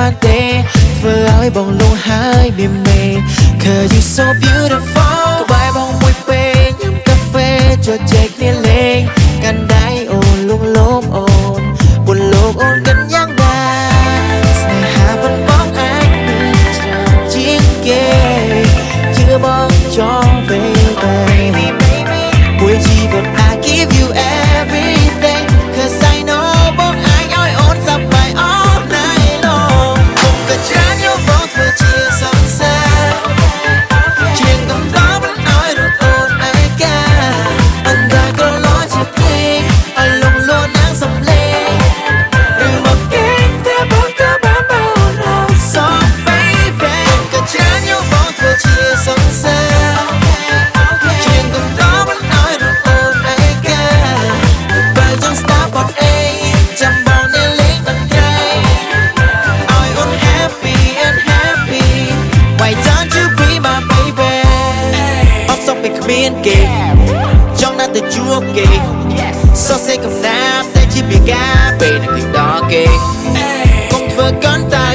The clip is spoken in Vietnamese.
환대 Vừa bồng luôn hai miền mê. Cause you so beautiful. Cô bài bóng mùi bê Nhắm cà phê, cho chạy liên lên. Cành đáy ồn luôn lốm ồn, Buồn lốm ồn gần nhang đà Này hà vẫn bóng anh Chiến kê, Chưa bóng cho về Buổi chiều មានគេចង់ណាស់ទៅជួបគេសរសេរកំណាព្យតែជាពីការពេលនឹងដល់គេកុំធ្វើកាន់តែ